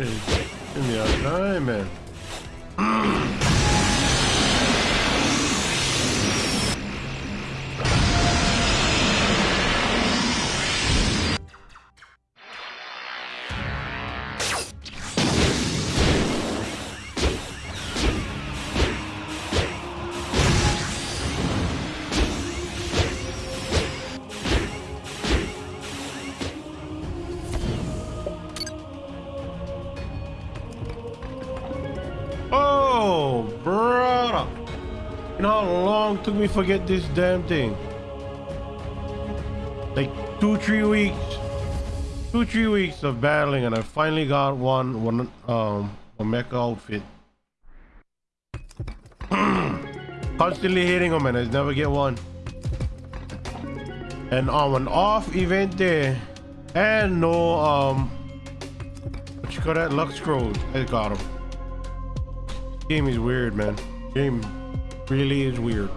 in the other time, man. Brother. You know how long it took me to forget this damn thing? Like two, three weeks. Two, three weeks of battling and I finally got one, one, um, a mecha outfit. Constantly hitting them and I never get one. And on an off event there, and no, um, what you call that? Luck scrolls. I got him. Game is weird, man. Game really is weird.